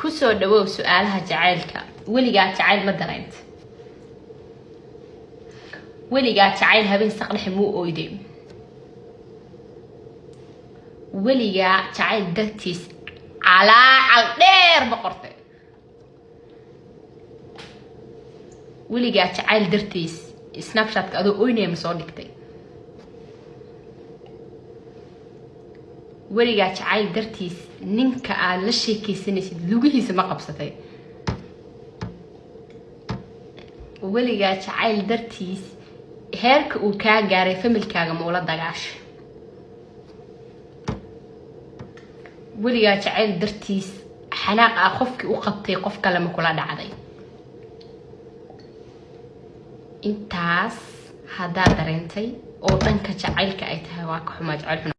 ku soo dhawow su'aalaha jacaylka. Weligaa jacayl ma dareenta weligaa jacayl habeen saqdhexe muu oyday weligaa jacayl dartiis calaacal dheer ma qortay. Weligaa jacayl dartiis snapshatka adoo oynaya ma soo dhigtay weligaa jacayl dartiis ninka aad la sheekaysanaysid lugihiisa ma qabsatay. Weligaa jacayl dartiis heerka uu kaa gaaray familkaaga ma ula dagaashay weligaa jacayl dartiis xanaaq ah qofkii u qabtay qof kale ma kula dhacday. Intaas haddaad dareentay oo dhanka jacaylka ay tahay waa ka xumaa jacayl xun